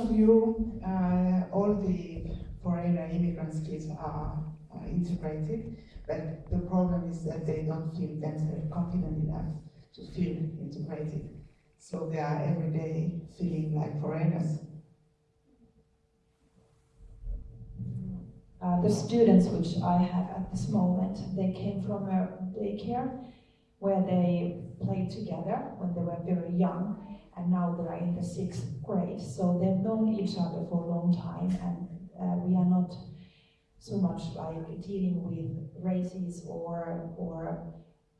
of you, uh, all the foreigner immigrants kids are, are integrated, but the problem is that they don't feel themselves confident enough to feel integrated. So they are every day feeling like foreigners. Uh, the students which I have at this moment, they came from a daycare where they played together when they were very young and now they are in the sixth grade. So they've known each other for a long time, and uh, we are not so much like dealing with races or or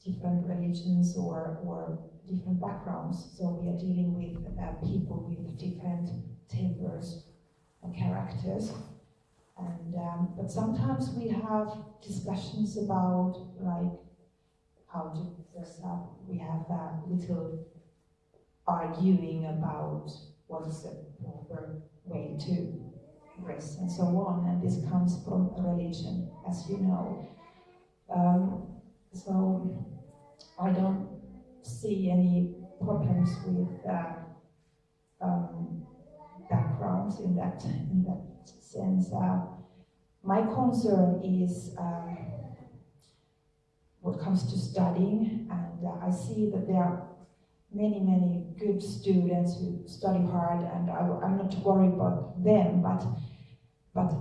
different religions or or different backgrounds. So we are dealing with uh, people with different tempers and characters. And um, but sometimes we have discussions about like how to dress up. We have a little arguing about what is the proper way to dress and so on. And this comes from religion, as you know. Um, so I don't see any problems with uh, um, backgrounds in that in that sense. Uh, my concern is uh, what comes to studying, and uh, I see that there are many, many good students who study hard, and I, am not worried about them, but, but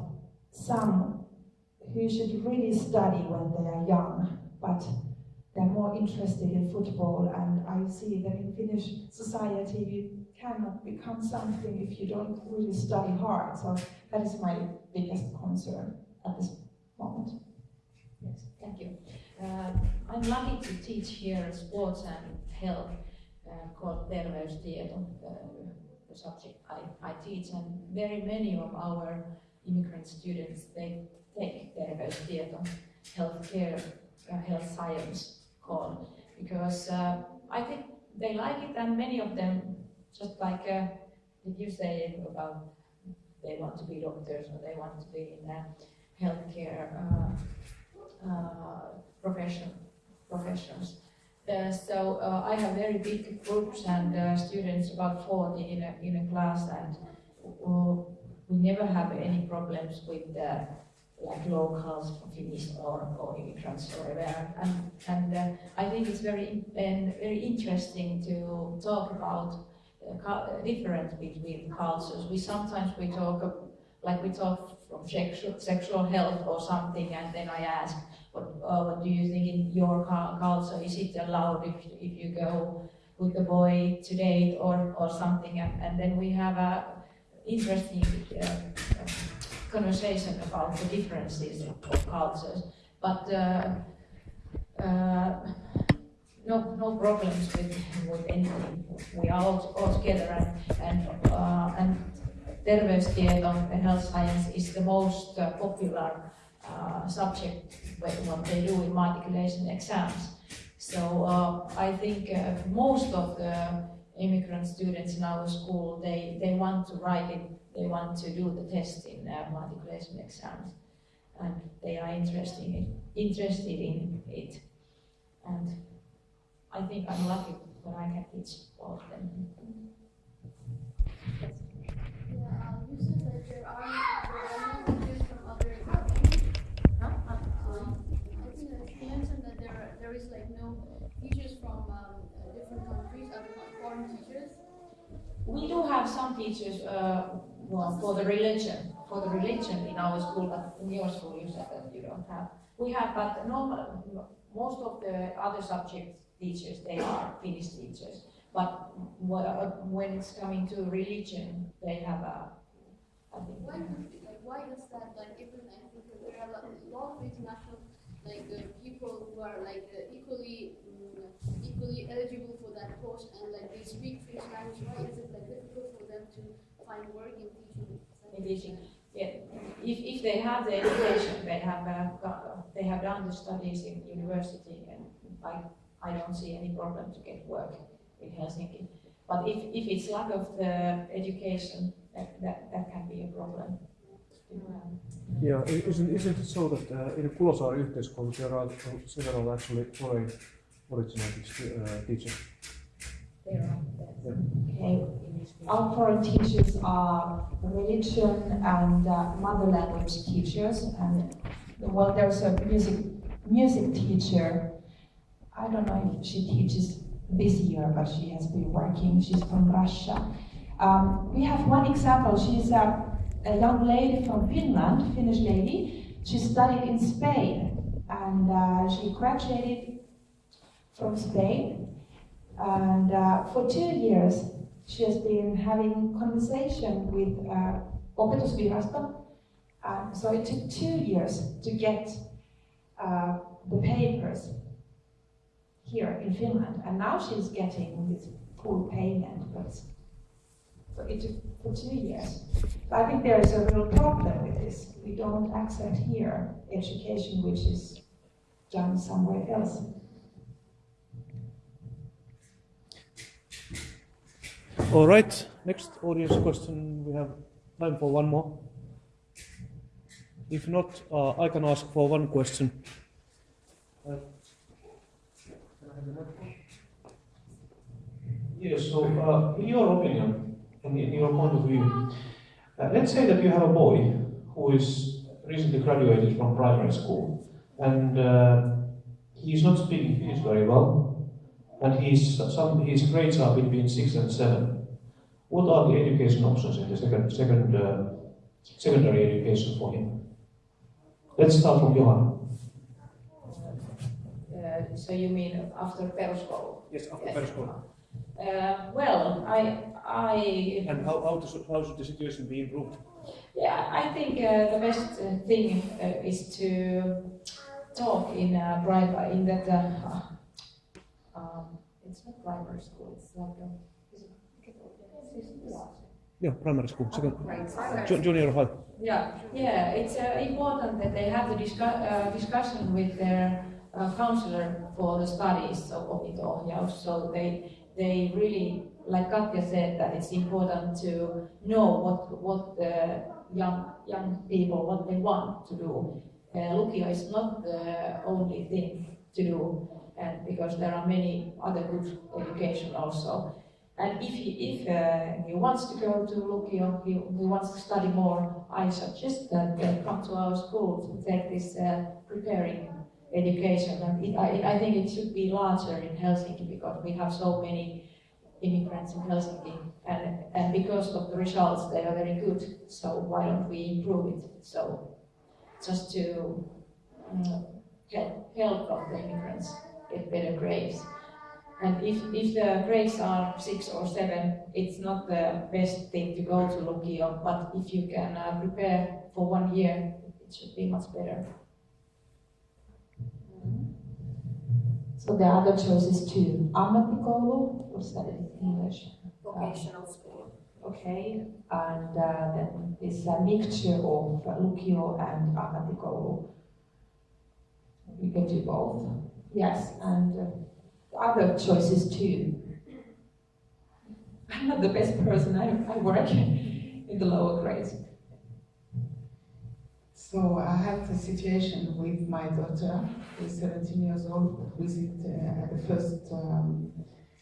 some who should really study when they are young, but they're more interested in football, and I see that in Finnish society you cannot become something if you don't really study hard. So that is my biggest concern at this moment. Yes, thank you. Uh, I'm lucky to teach here sports and health called terveystieto, the subject I, I teach, and very many of our immigrant students, they take terveystieto, healthcare, uh, health science called, because uh, I think they like it, and many of them, just like uh, did you say about they want to be doctors or they want to be in the healthcare uh, uh, profession, professions. Uh, so uh, I have very big groups and uh, students, about 40 in a, in a class, and we never have any problems with like locals, Finnish or, or immigrants or whatever. And, and uh, I think it's very very interesting to talk about uh, difference between cultures. We sometimes we talk like we talk from sexual, sexual health or something, and then I ask, what, uh, what do you think in your culture? Is it allowed if, if you go with the boy to date or, or something? And, and then we have a interesting uh, conversation about the differences of cultures. But uh, uh, no, no problems with, with anything. We are all, all together and, and, uh, and terveystieto and health science is the most uh, popular uh, subject what they do in matriculation exams. So uh, I think uh, most of the immigrant students in our school, they, they want to write it, they want to do the test in uh, matriculation exams. And they are interested in, interested in it. And I think I'm lucky that I can teach all of them. Yeah, you said that there are, there are there is like no teachers from um, different countries, other foreign teachers? We do have some teachers uh, well, for the religion, for the religion in our school, but in your school you said that you don't have. We have, but normal, most of the other subject teachers, they are Finnish teachers. But when it's coming to religion, they have a, I think. Why, why is that, like, even I think there are a lot of international like uh, people who are like uh, equally um, equally eligible for that post and like they speak French language, why is it like difficult for them to find work in teaching? In teaching, yeah. If, if they have the education, they have uh, they have done the studies in university, and I I don't see any problem to get work in Helsinki. But if, if it's lack of the education, that, that, that can be a problem. Yeah, isn't, isn't it so that uh, in Kulosaari yhteiskoulu there are several actually foreign originated uh, teachers? There are. Yeah. Okay. our foreign teachers are religion and uh, mother language teachers, and well, there's a music music teacher. I don't know if she teaches this year, but she has been working. She's from Russia. Um, we have one example. She's a, a young lady from Finland, Finnish lady. She studied in Spain, and uh, she graduated from Spain. And uh, for two years, she has been having conversation with uh, Opetusvirasto. Uh, so it took two years to get uh, the papers here in Finland, and now she's getting this full payment. But so it took for two years. But I think there is a real problem with this. We don't accept here education which is done somewhere else. All right, next audience question. We have time for one more. If not, uh, I can ask for one question. Uh, Yes, so uh, in your opinion, and in your point of view, uh, let's say that you have a boy who is recently graduated from primary school and uh, he's not speaking Finnish very well and he's, some, his grades are between 6 and 7. What are the education options in the second, second, uh, secondary education for him? Let's start from Johan. Uh, so you mean after peruskoulu? Yes, after Yes. peruskoulu. Uh, well, I, I, And how, how, to, how should the situation be improved? yeah, I think uh, the best uh, thing uh, is to talk in uh, private, in that, uh, um, it's not primary school, it's like a, is it, yeah. Yeah, primary school, second, Right. ju- junior high. Yeah, yeah, it's uh, important that they have the discu- uh, discussion with their uh, counselor for the studies of opinto so they they really, like Katja said, that it's important to know what what the young young people what they want to do. Uh, Lukio is not the only thing to do, and because there are many other good education also. And if he, if uh, he wants to go to Lukio, he, he wants to study more, I suggest that they come to our school to take this uh, preparing education. And it, I, I think it should be larger in Helsinki because we have so many immigrants in Helsinki. And, and because of the results, they are very good. So why don't we improve it? So just to um, help, help of the immigrants get better grades. And if, if the grades are six or seven, it's not the best thing to go to Lukio, but if you can uh, prepare for one year, it should be much better. So the other choice choices too. Ammattikoulu, what's that in English? vocational school. Okay, and uh, then it's a mixture of Lukio and Ammattikoulu. You can do both. Yes, and uh, other choices too. I'm not the best person. I, I work in the lower grades. So I had a situation with my daughter, who is 17 years old, who is in, uh, the first um,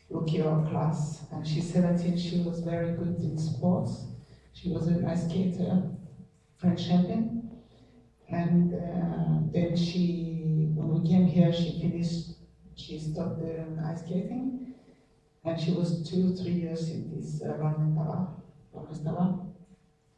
class, and she's 17. She was very good in sports. She was an ice skater, French champion, and uh, then she, when we came here, she finished. She stopped the ice skating, and she was two, three years in this uh, Valmistava,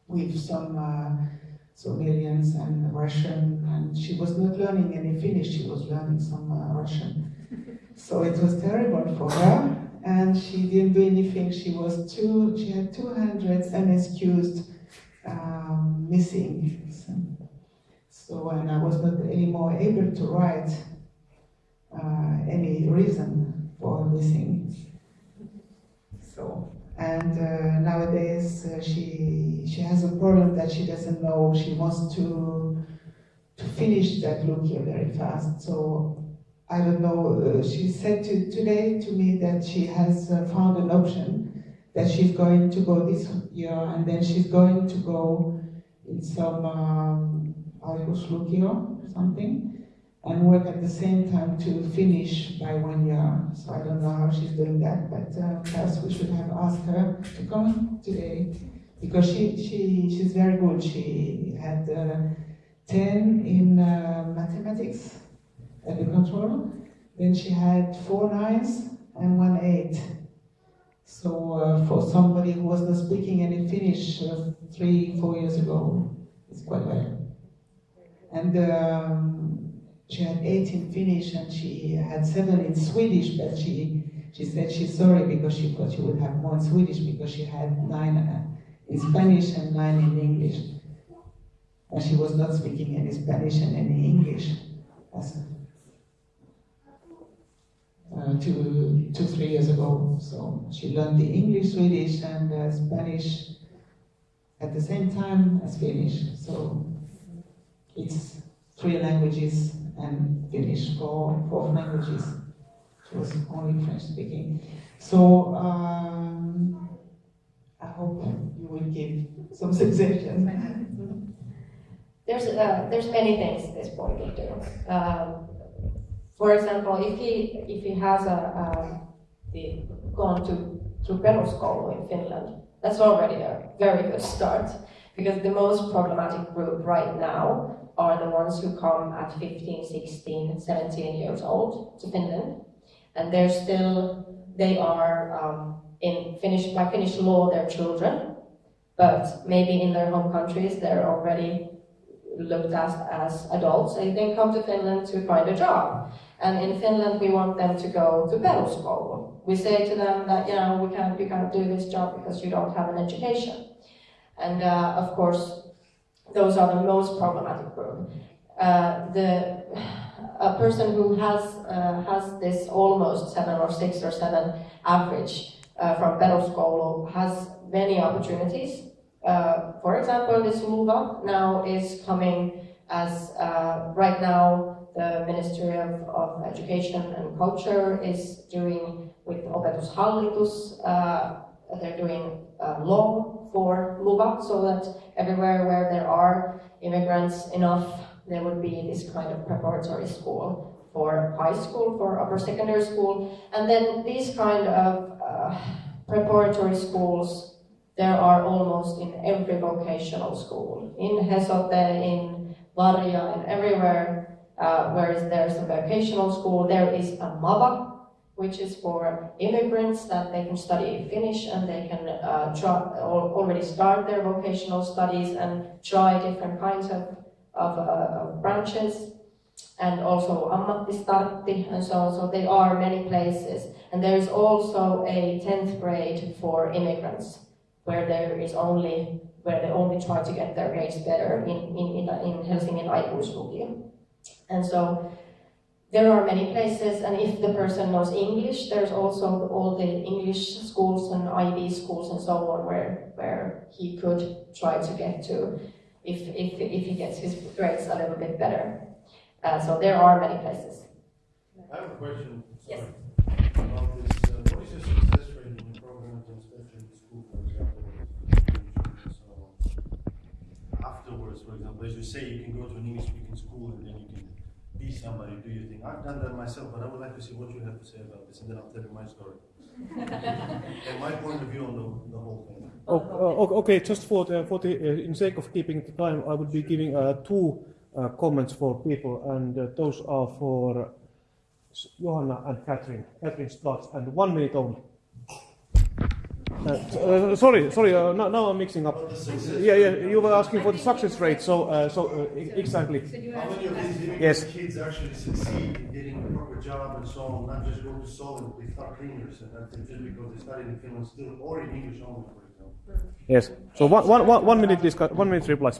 with some. Uh, Somalians and Russian, and she was not learning any Finnish, she was learning some uh, Russian. So it was terrible for her, and she didn't do anything. She was two, she had two hundreds unexcused um, missing. So, so, and I was not anymore able to write uh, any reason for missing. So, and uh, nowadays uh, she she has a problem that she doesn't know. She wants to to finish that Lukio very fast. So I don't know. Uh, she said to, today to me that she has uh, found an option that she's going to go this year, and then she's going to go in some um, Lukio something, and work at the same time to finish by one year. So I don't know how she's doing that, but uh, perhaps we should have asked her to come today because she, she, she's very good. She had uh, 10 in uh, mathematics at the control, then she had four nines and one eight. So uh, for somebody who was not speaking any Finnish uh, three, four years ago, it's quite well. And um, she had eight in Finnish and she had seven in Swedish, but she she said she's sorry because she thought she would have more in Swedish because she had nine uh, in Spanish and nine in English. And she was not speaking any Spanish and any English. Uh, two, two, three years ago. So she learned the English, Swedish, and uh, Spanish at the same time as Finnish. So it's three languages and Finnish for four languages. It was only French speaking. So um, I hope you will give some suggestions. There's uh, there's many things this boy can do. Um, for example, if he if he has a, a the, gone to to peruskoulu in Finland, that's already a very good start because the most problematic group right now are the ones who come at 15, 16, 17 years old to Finland, and they're still they are um, in Finnish by Finnish law they're children, but maybe in their home countries they're already looked at as adults they come to Finland to find a job. And in Finland, we want them to go to peruskoulu. We say to them that, you know, we can't, you can't do this job because you don't have an education. And uh, of course, those are the most problematic group. Uh, the, a person who has, uh, has this almost seven or six or seven average uh, from peruskoulu has many opportunities. Uh, for example, this LUVA now is coming as, uh, right now, the Ministry of, of Education and Culture is doing with Opetushallitus, uh, they're doing law for LUVA so that everywhere where there are immigrants enough, there would be this kind of preparatory school for high school, for upper secondary school. And then these kind of uh, preparatory schools, there are almost in every vocational school. In Hesote, in Varia, and everywhere uh, whereas there's a vocational school, there is a MAVA, which is for immigrants that they can study Finnish and they can uh, try, already start their vocational studies and try different kinds of, of, uh, of branches and also ammattistartti and so on. So there are many places. And there is also a 10th grade for immigrants where there is only, where they only try to get their grades better in, in, in, in Helsingin. And so there are many places, and if the person knows English, there's also all the English schools and IB schools and so on where, where he could try to get to if, if, if he gets his grades a little bit better. Uh, so there are many places. I have a question. Yes. About this, uh, what is your success rate in the programs and especially in school, for example? So afterwards, for example, as you say, you can go to an English-speaking school and then you can be somebody, do you think? I've done that myself, but I would like to see what you have to say about this, and then I'll tell you my story. and my point of view on the, the whole thing. Oh, uh, okay, just for the, for the uh, in sake of keeping the time, I would be giving uh, two uh, comments for people, and uh, those are for Johanna and Catherine. Catherine starts, and one minute only. Uh, uh, sorry, sorry. Uh, now, now I'm mixing up. Yeah, yeah. You were asking for the success rate, so, uh, so exactly. How many of these immigrant Yes. kids actually succeed in getting a proper job and so on, not just go to Solent, they start cleaners, and that's just because they studied in Finland still, or in English only, for example. Yes. So one, one, one, one minute discuss, one minute replies.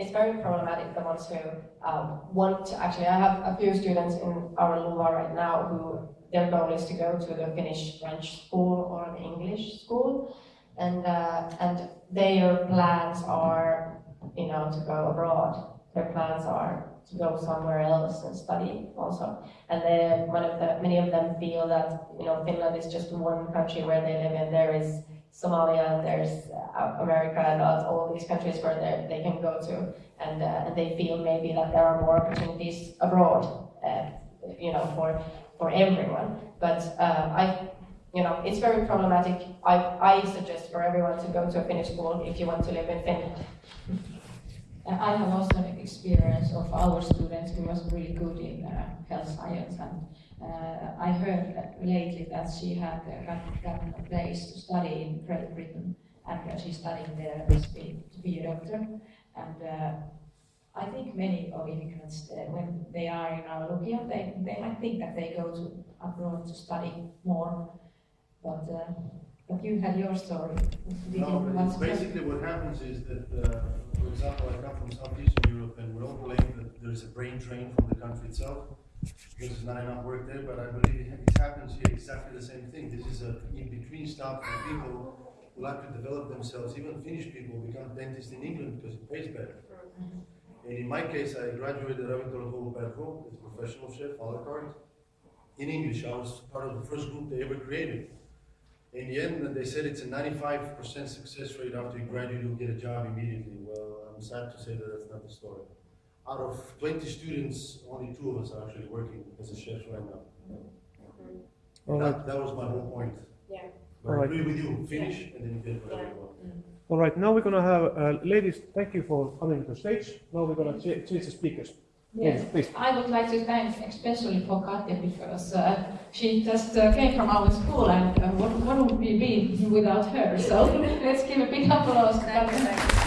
It's very problematic, the ones who um, want to, actually, I have a few students in our LUVA right now who their goal is to go to the Finnish French school or the English school, and uh, and their plans are, you know, to go abroad. Their plans are to go somewhere else and study also. And then one of the many of them feel that you know Finland is just one country where they live and There is Somalia, there's uh, America, and all these countries where they they can go to, and uh, and they feel maybe that there are more opportunities abroad, uh, you know, for for everyone. But uh, I, you know, it's very problematic. I I suggest for everyone to go to a Finnish school if you want to live in Finland. Uh, I have also an experience of our students who was really good in uh, health science, and uh, I heard that lately that she had uh, got, gotten a place to study in Great Britain, and uh, she's studying there to be, a doctor. And uh, I think many of immigrants, uh, when they are in our Lukio, they, they might think that they go to abroad to study more, but but you had your story. Did No, but it's basically what happens is that, uh, for example, I come from Southeastern Europe and we don't claim that there's a brain drain from the country itself. There's not enough work there, but I believe it happens here exactly the same thing. This is a in-between stop for people who like to develop themselves. Even Finnish people become dentists in England because it pays better. And in my case, I graduated Ravintolakoulu Perho as a professional chef, a la carte. In English, I was part of the first group they ever created. In the end, they said it's a 95% success rate after you graduate, you'll get a job immediately. Well, I'm sad to say that that's not the story. Out of 20 students, only two of us are actually working as a chef right now. All right. That, that was my whole point. Yeah. But I Alright. agree with you, finish and then you get whatever you want. All right, now we're gonna have, uh, ladies, thank you for coming to the stage. Now we're gonna cha- change the speakers. Yes, Please. I would like to thank especially for Katja because uh, she just uh, came from our school and uh, what, what would we be without her? So let's give a big applause to Katja.